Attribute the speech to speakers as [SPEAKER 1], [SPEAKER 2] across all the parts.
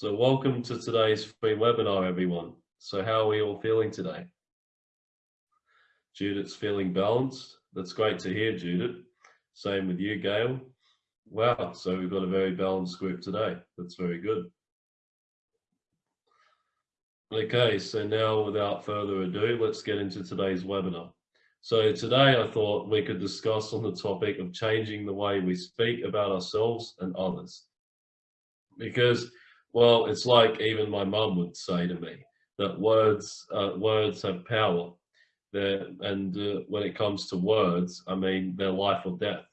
[SPEAKER 1] So welcome to today's free webinar, everyone. So how are we all feeling today? Judith's feeling balanced. That's great to hear, Judith. Same with you, Gail. Wow, so we've got a very balanced group today. That's very good. Okay, so now without further ado, let's get into today's webinar. So today I thought we could discuss on the topic of changing the way we speak about ourselves and others. Because, well, it's like even my mum would say to me that words, uh, words have power. They're, and uh, when it comes to words, I mean, they're life or death.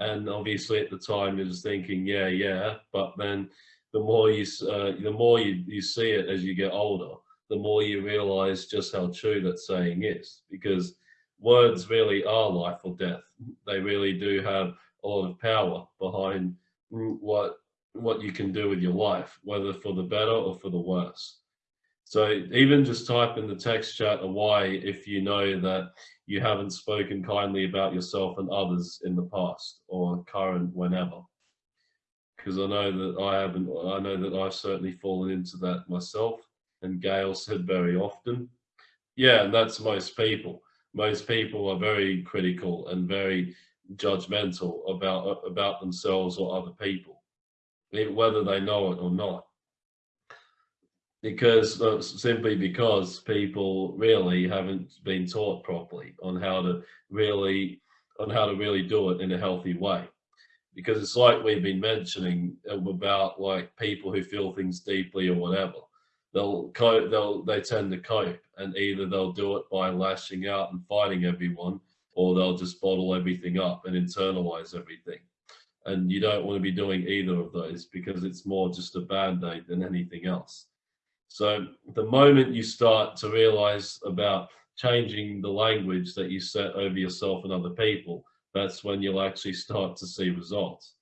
[SPEAKER 1] And obviously at the time you was thinking, yeah, yeah, but then the more you uh, the more you, you see it as you get older, the more you realize just how true that saying is. Because words really are life or death. They really do have a lot of power behind what what you can do with your life, whether for the better or for the worse. So even just type in the text chat a why if you know that you haven't spoken kindly about yourself and others in the past or current whenever because I know that I haven't, I know that I've certainly fallen into that myself and Gail said very often. Yeah, and that's most people. Most people are very critical and very judgmental about about themselves or other people, whether they know it or not. Because uh, simply because people really haven't been taught properly on how to really on how to really do it in a healthy way. Because it's like we've been mentioning about like people who feel things deeply or whatever. They'll cope they'll they tend to cope and either they'll do it by lashing out and fighting everyone or they'll just bottle everything up and internalize everything and you don't want to be doing either of those because it's more just a band-aid than anything else so the moment you start to realize about changing the language that you set over yourself and other people that's when you'll actually start to see results.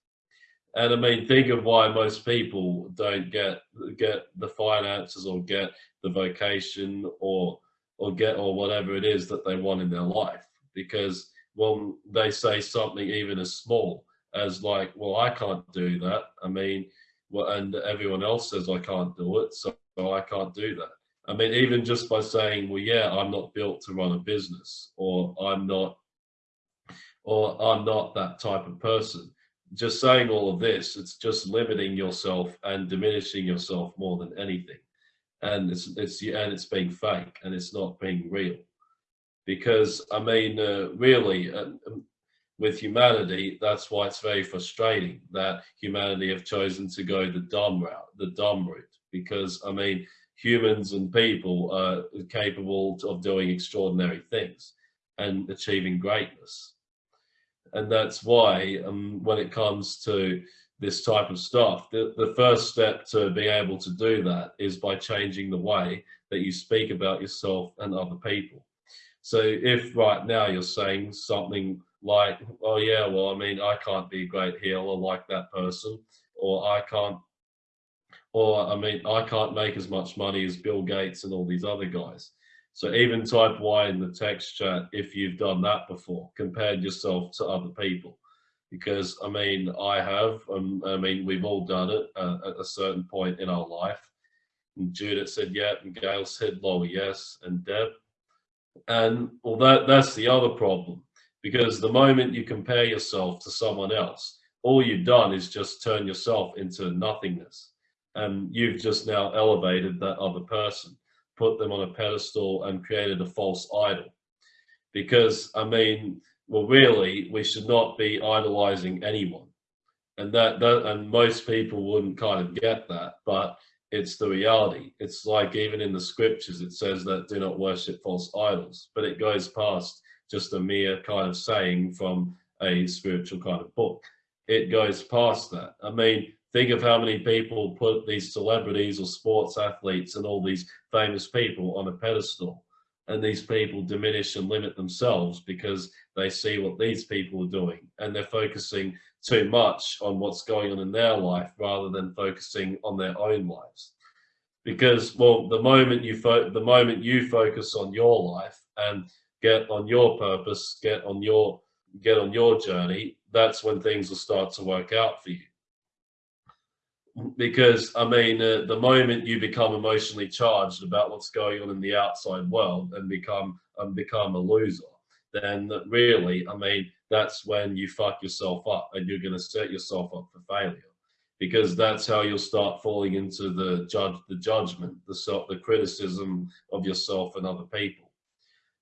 [SPEAKER 1] And I mean, think of why most people don't get get the finances or get the vocation or or get or whatever it is that they want in their life. Because when they say something even as small as like, well, I can't do that. I mean, well, and everyone else says I can't do it, so I can't do that. I mean, even just by saying, well, yeah, I'm not built to run a business, or I'm not or I'm not that type of person. Just saying all of this, it's just limiting yourself and diminishing yourself more than anything. And it's it's and it's being fake and it's not being real. Because I mean, uh, really, uh, with humanity, that's why it's very frustrating that humanity have chosen to go the dumb route, the dumb route. Because I mean, humans and people are capable of doing extraordinary things and achieving greatness and that's why um, when it comes to this type of stuff, the, the first step to being able to do that is by changing the way that you speak about yourself and other people. So if right now you're saying something like, oh yeah, well, I mean, I can't be a great healer like that person, or I can't, or I mean, I can't make as much money as Bill Gates and all these other guys. So even type Y in the text chat if you've done that before, compared yourself to other people. Because I mean, I have, um, I mean, we've all done it uh, at a certain point in our life. And Judith said, yeah, and Gail said, Lower, yes, and Deb. And well, that, that's the other problem. Because the moment you compare yourself to someone else, all you've done is just turn yourself into nothingness. And you've just now elevated that other person put them on a pedestal and created a false idol. Because, I mean, well, really, we should not be idolizing anyone. And that, that, and most people wouldn't kind of get that, but it's the reality. It's like even in the scriptures, it says that do not worship false idols, but it goes past just a mere kind of saying from a spiritual kind of book. It goes past that. I mean, Think of how many people put these celebrities or sports athletes and all these famous people on a pedestal. And these people diminish and limit themselves because they see what these people are doing and they're focusing too much on what's going on in their life rather than focusing on their own lives. Because, well, the moment you the moment you focus on your life and get on your purpose, get on your get on your journey, that's when things will start to work out for you. Because I mean, uh, the moment you become emotionally charged about what's going on in the outside world and become and become a loser, then really, I mean, that's when you fuck yourself up and you're going to set yourself up for failure. Because that's how you'll start falling into the judge the judgment the self the criticism of yourself and other people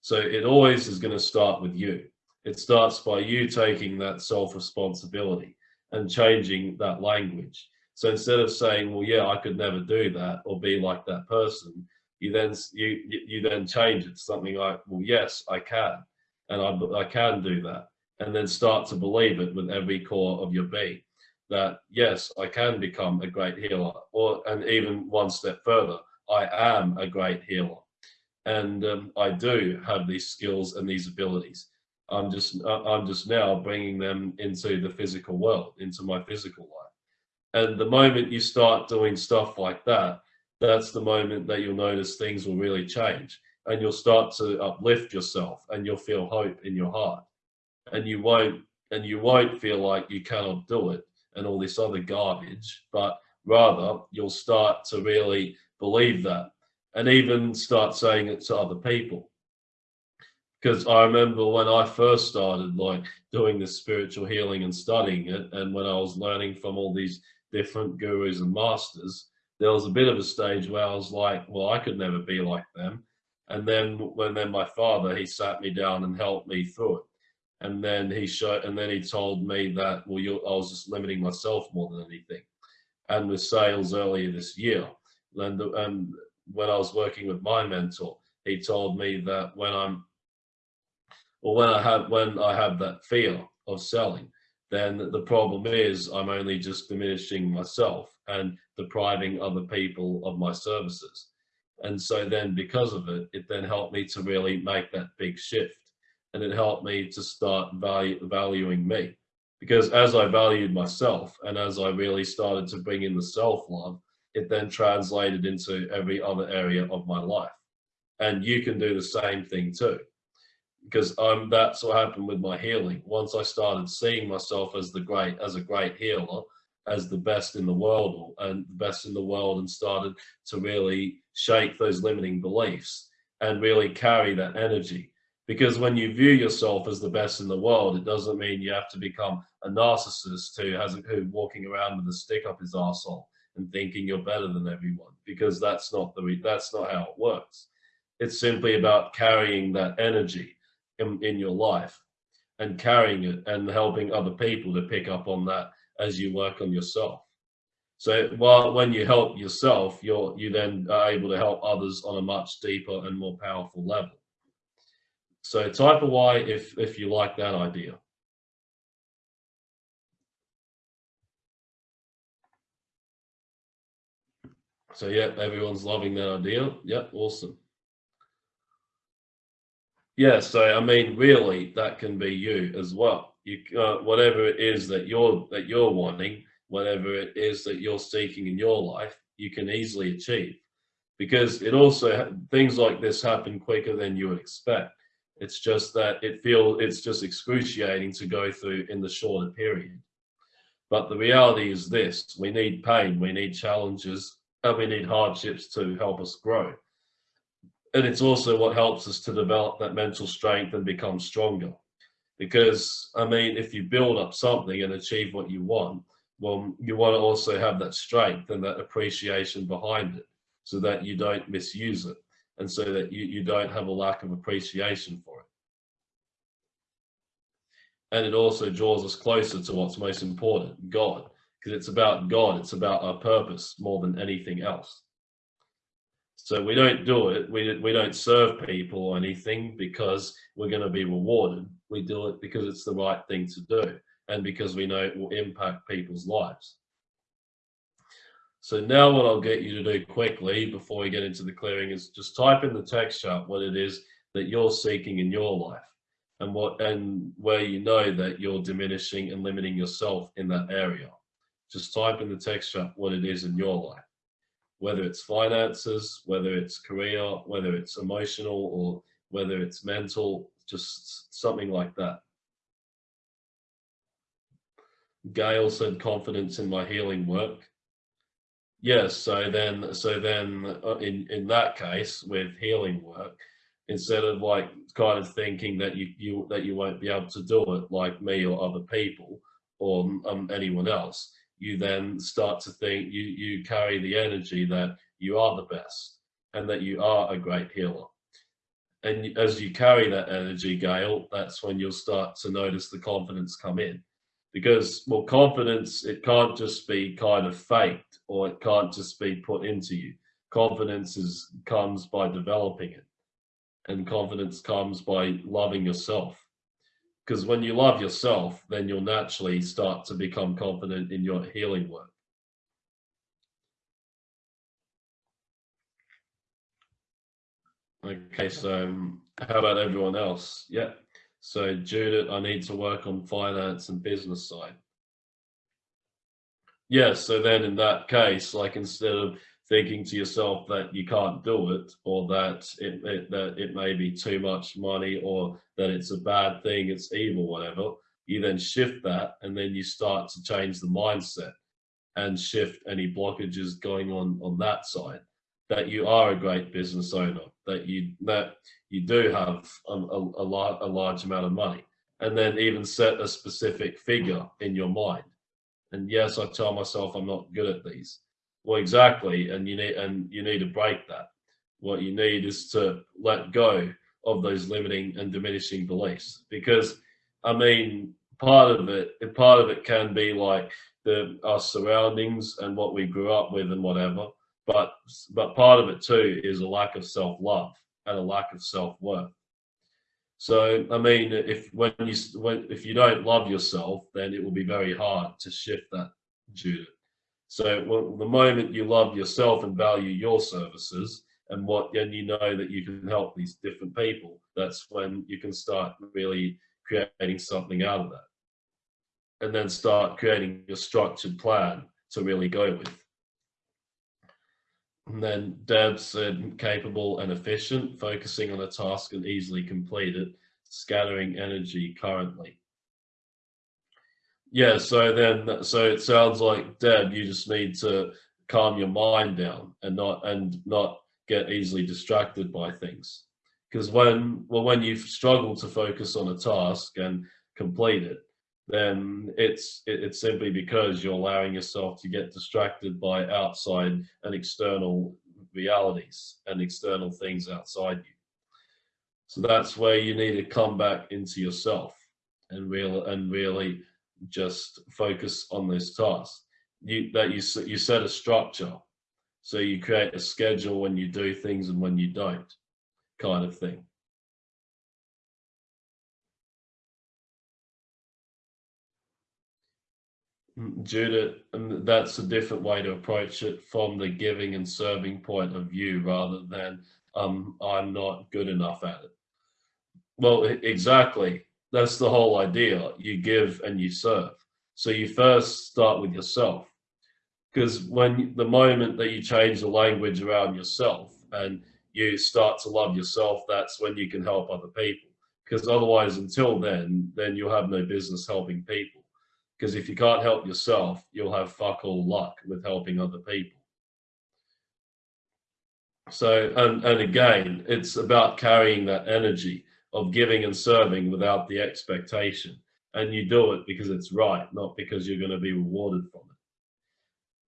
[SPEAKER 1] so it always is going to start with you. It starts by you taking that self responsibility and changing that language. So instead of saying well yeah i could never do that or be like that person you then you you then change it to something like well yes i can and i, I can do that and then start to believe it with every core of your being. That yes, I can become a great healer, or and even one step further, I am a great healer, and um, I do have these skills and these abilities. I'm just I'm just now bringing them into the physical world, into my physical life. And the moment you start doing stuff like that, that's the moment that you'll notice things will really change, and you'll start to uplift yourself, and you'll feel hope in your heart, and you won't and you won't feel like you cannot do it and all this other garbage, but rather you'll start to really believe that and even start saying it to other people. Because I remember when I first started like doing this spiritual healing and studying it, and when I was learning from all these different gurus and masters, there was a bit of a stage where I was like, well, I could never be like them. And then when then my father, he sat me down and helped me through it and then he showed and then he told me that well you, i was just limiting myself more than anything and with sales earlier this year and, and um, when i was working with my mentor he told me that when i'm or when i have when i have that fear of selling then the problem is i'm only just diminishing myself and depriving other people of my services and so then because of it it then helped me to really make that big shift and it helped me to start value, valuing me. Because as I valued myself and as I really started to bring in the self love, it then translated into every other area of my life. And you can do the same thing too. Because um, that's what happened with my healing. Once I started seeing myself as the great, as a great healer, as the best in the world and the best in the world and started to really shake those limiting beliefs and really carry that energy because when you view yourself as the best in the world, it doesn't mean you have to become a narcissist who has who walking around with a stick up his arsehole and thinking you're better than everyone, because that's not the that's not how it works. It's simply about carrying that energy in, in your life and carrying it and helping other people to pick up on that as you work on yourself. So while when you help yourself, you're you then are able to help others on a much deeper and more powerful level. So type a Y if, if you like that idea. So yeah, everyone's loving that idea. Yeah, awesome. Yeah, so I mean, really, that can be you as well. You, uh, whatever it is that you're that you're wanting, whatever it is that you're seeking in your life, you can easily achieve, because it also things like this happen quicker than you would expect. It's just that it feels it's just excruciating to go through in the shorter period. But the reality is this, we need pain, we need challenges, and we need hardships to help us grow. And it's also what helps us to develop that mental strength and become stronger. Because, I mean, if you build up something and achieve what you want, well, you want to also have that strength and that appreciation behind it so that you don't misuse it and so that you, you don't have a lack of appreciation for it. And it also draws us closer to what's most important, God, because it's about God, it's about our purpose more than anything else. So we don't do it, we, we don't serve people or anything because we're going to be rewarded. We do it because it's the right thing to do and because we know it will impact people's lives. So now what I'll get you to do quickly before we get into the clearing is just type in the text chart what it is that you're seeking in your life and what and where you know that you're diminishing and limiting yourself in that area. Just type in the text chart what it is in your life, whether it's finances, whether it's career, whether it's emotional or whether it's mental, just something like that. Gail said confidence in my healing work. yes so then so then uh, in in that case with healing work instead of like kind of thinking that you you that you won't be able to do it like me or other people or um, anyone else you then start to think you you carry the energy that you are the best and that you are a great healer. And as you carry that energy Gail that's when you'll start to notice the confidence come in. Because well confidence it can't just be kind of faked or it can't just be put into you. Confidence is comes by developing it. And confidence comes by loving yourself because when you love yourself then you'll naturally start to become confident in your healing work. Okay so um, how about everyone else? Yeah. So Judith, I need to work on finance and business side. Yes, yeah, so then in that case, like instead of thinking to yourself that you can't do it or that it, it, that it may be too much money or that it's a bad thing, it's evil, whatever, you then shift that and then you start to change the mindset and shift any blockages going on on that side that you are a great business owner, that you that you do have a, a, a, a large amount of money, and then even set a specific figure in your mind. And yes, I tell myself I'm not good at these. Well, exactly, and you need and you need to break that. What you need is to let go of those limiting and diminishing beliefs, because I mean, part of it, part of it can be like the our surroundings and what we grew up with and whatever but but part of it too is a lack of self-love and a lack of self-worth so i mean if when you when if you don't love yourself then it will be very hard to shift that judith so well, the moment you love yourself and value your services and what and you know that you can help these different people that's when you can start really creating something out of that and then start creating a structured plan to really go with and then Deb said capable and efficient, focusing on a task and easily complete it, scattering energy currently. Yeah, so then, so it sounds like Deb, you just need to calm your mind down and not, and not get easily distracted by things. Because when, well, when you struggle to focus on a task and complete it, then it's it's simply because you're allowing yourself to get distracted by outside and external realities and external things outside you. So that's where you need to come back into yourself and real and really just focus on this task. You that you you set a structure, so you create a schedule when you do things and when you don't, kind of thing. Mm, Judith, and that's a different way to approach it from the giving and serving point of view rather than um, I'm not good enough at it. Well, exactly. That's the whole idea. You give and you serve. So you first start with yourself. Because when the moment that you change the language around yourself and you start to love yourself, that's when you can help other people. Because otherwise, until then, then you'll have no business helping people because if you can't help yourself, you'll have fuck all luck with helping other people. So, and, and again, it's about carrying that energy of giving and serving without the expectation. And you do it because it's right, not because you're going to be rewarded from it.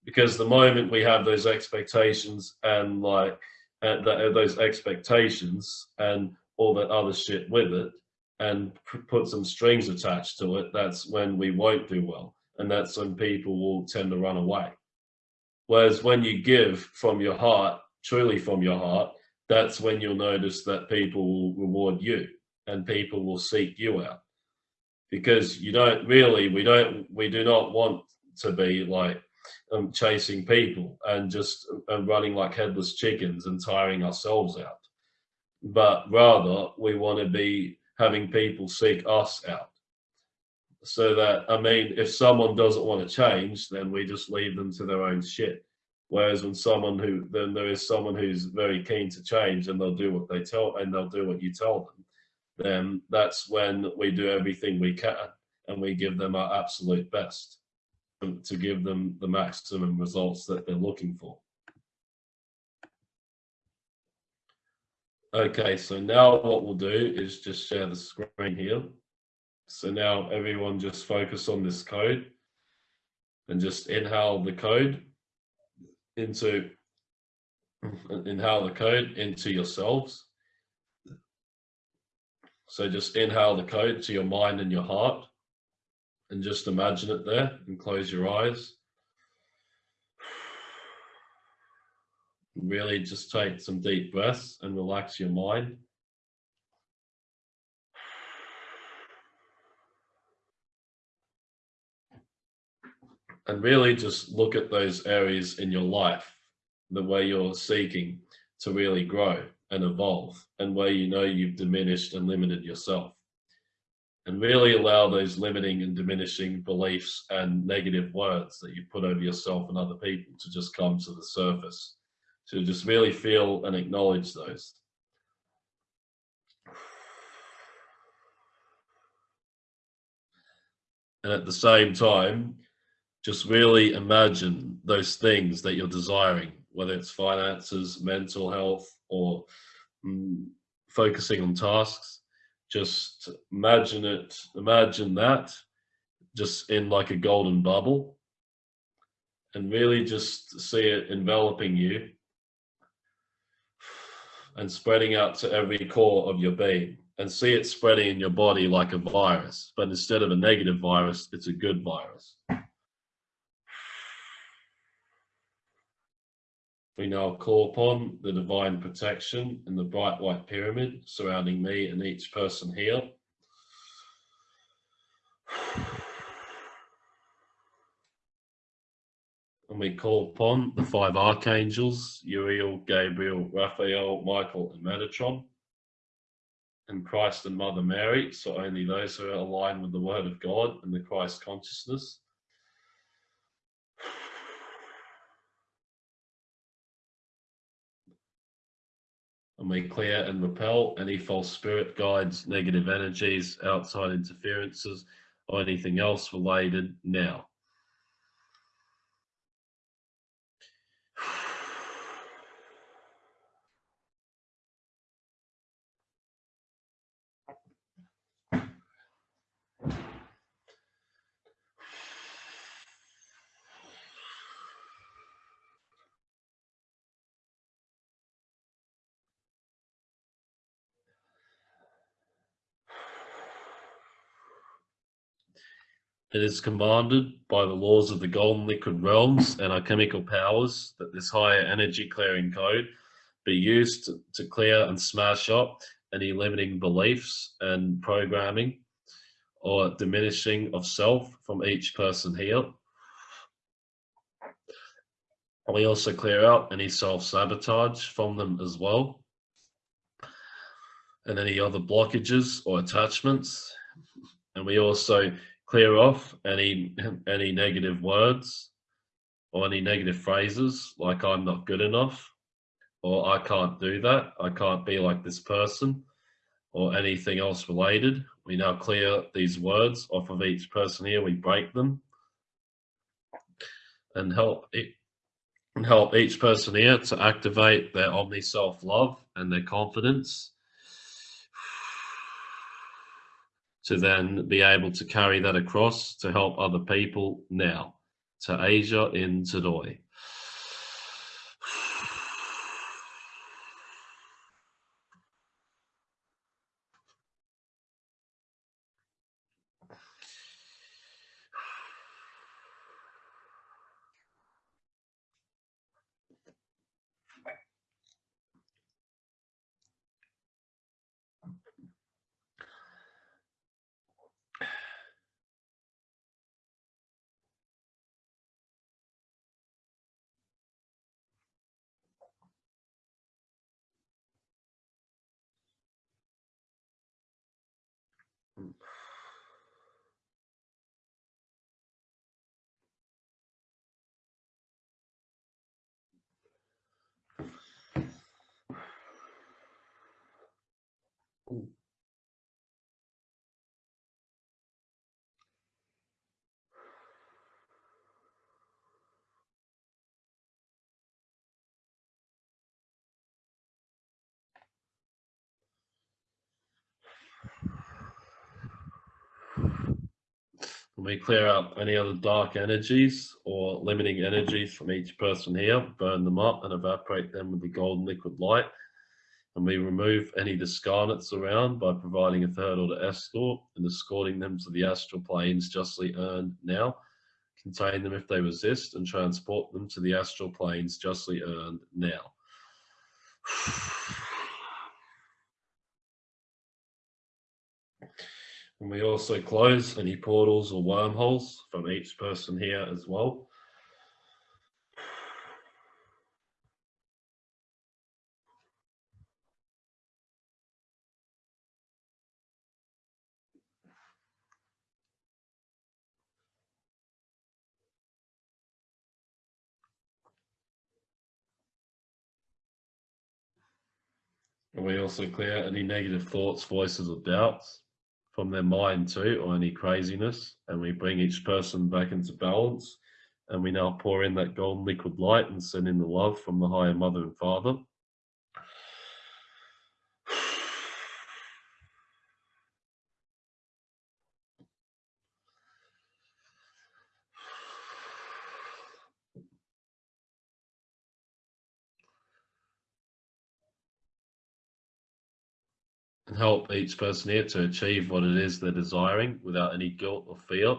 [SPEAKER 1] Because the moment we have those expectations and like uh, those expectations and all that other shit with it, and put some strings attached to it, that's when we won't do well. And that's when people will tend to run away. Whereas when you give from your heart, truly from your heart, that's when you'll notice that people will reward you and people will seek you out. Because you don't really, we don't, we do not want to be like um, chasing people and just um, running like headless chickens and tiring ourselves out. But rather, we want to be having people seek us out. So that, I mean, if someone doesn't want to change, then we just leave them to their own shit. Whereas when someone who, then there is someone who's very keen to change and they'll do what they tell, and they'll do what you tell them, then that's when we do everything we can and we give them our absolute best. to give them the maximum results that they're looking for. Okay, so now what we'll do is just share the screen here. So now everyone just focus on this code and just inhale the code into inhale the code into yourselves. So just inhale the code to your mind and your heart and just imagine it there and close your eyes. Really just take some deep breaths and relax your mind. And really just look at those areas in your life, the way you're seeking to really grow and evolve and where you know you've diminished and limited yourself and really allow those limiting and diminishing beliefs and negative words that you put over yourself and other people to just come to the surface. To just really feel and acknowledge those. And at the same time, just really imagine those things that you're desiring, whether it's finances, mental health, or mm, focusing on tasks just imagine it, imagine that just in like a golden bubble and really just see it enveloping you and spreading out to every core of your being and see it spreading in your body like a virus. But instead of a negative virus, it's a good virus. We now call upon the divine protection in the bright white pyramid surrounding me and each person here. And we call upon the five archangels, Uriel, Gabriel, Raphael, Michael, and Metatron, and Christ and Mother Mary, so only those who are aligned with the Word of God and the Christ consciousness. And we clear and repel any false spirit guides, negative energies, outside interferences, or anything else related now. It is commanded by the laws of the golden liquid realms and our chemical powers that this higher energy clearing code be used to, clear and smash up any limiting beliefs and programming or diminishing of self from each person here. We also clear out any self-sabotage from them as well. And any other blockages or attachments. And we also clear off any any negative words or any negative phrases like I'm not good enough or I can't do that, I can't be like this person or anything else related. We now clear these words off of each person here, we break them and help it and help each person here to activate their omni self-love and their confidence to then be able to carry that across to help other people now to Asia in Tadoi. we clear out any other dark energies or limiting energies from each person here, burn them up and evaporate them with the golden liquid light. And we remove any discarnates around by providing a third order escort and escorting them to the astral planes justly earned now. Contain them if they resist and transport them to the astral planes justly earned now. And we also close any portals or wormholes from each person here as well. And we also clear any negative thoughts, voices, or doubts from their mind too, or any craziness. And we bring each person back into balance. And we now pour in that golden liquid light and send in the love from the higher mother and father. Help each person here to achieve what it is they're desiring without any guilt or fear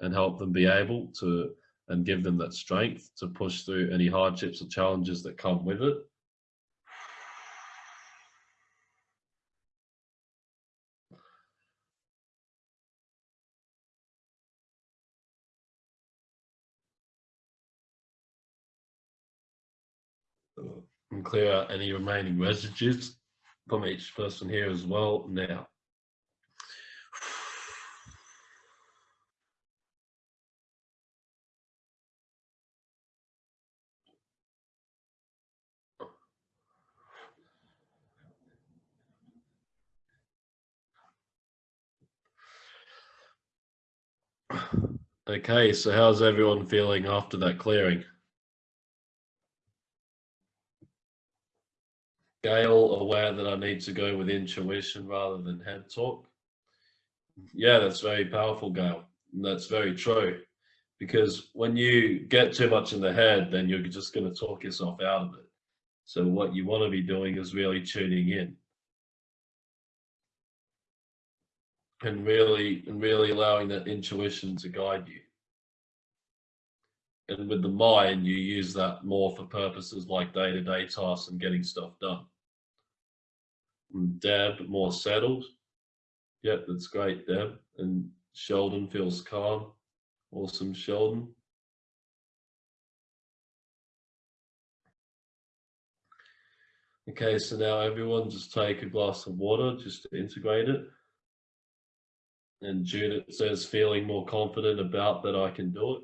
[SPEAKER 1] and help them be able to and give them that strength to push through any hardships or challenges that come with it. And clear out any remaining residues from each person here as well now. Okay, so how's everyone feeling after that clearing? Gail aware that I need to go with intuition rather than head talk? Yeah, that's very powerful, Gail. That's very true. Because when you get too much in the head, then you're just going to talk yourself out of it. So what you want to be doing is really tuning in. And really, and really allowing that intuition to guide you. And with the mind, you use that more for purposes like day-to-day -day tasks and getting stuff done. Deb, more settled. Yep, that's great, Deb. And Sheldon feels calm. Awesome, Sheldon. Okay, so now everyone just take a glass of water just to integrate it. And Judith says, feeling more confident about that I can do it.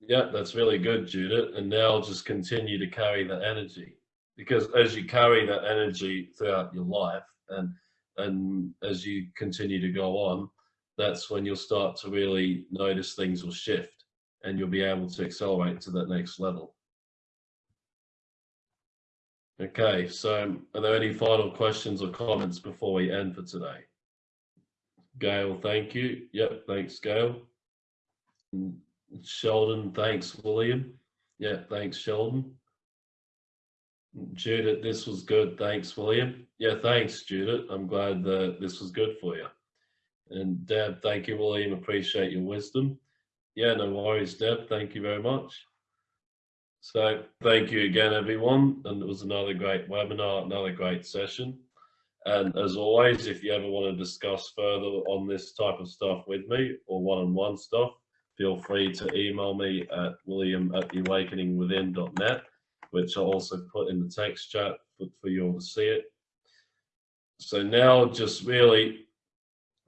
[SPEAKER 1] Yeah, that's really good, Judith. And now just continue to carry the energy because as you carry that energy throughout your life and and as you continue to go on that's when you'll start to really notice things will shift and you'll be able to accelerate to that next level. Okay so are there any final questions or comments before we end for today? Gail thank you. Yep thanks gail. Sheldon thanks william. Yeah thanks sheldon Judith, this was good. Thanks, William. Yeah, thanks, Judith. I'm glad that this was good for you. And Deb, thank you, William. Appreciate your wisdom. Yeah, no worries, Deb. Thank you very much. So thank you again, everyone. And it was another great webinar, another great session. And as always, if you ever want to discuss further on this type of stuff with me or one-on-one -on -one stuff, feel free to email me at william at theawakeningwithin.net which I'll also put in the text chat for, for you all to see it. So now just really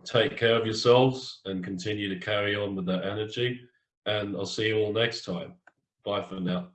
[SPEAKER 1] take care of yourselves and continue to carry on with that energy. And I'll see you all next time. Bye for now.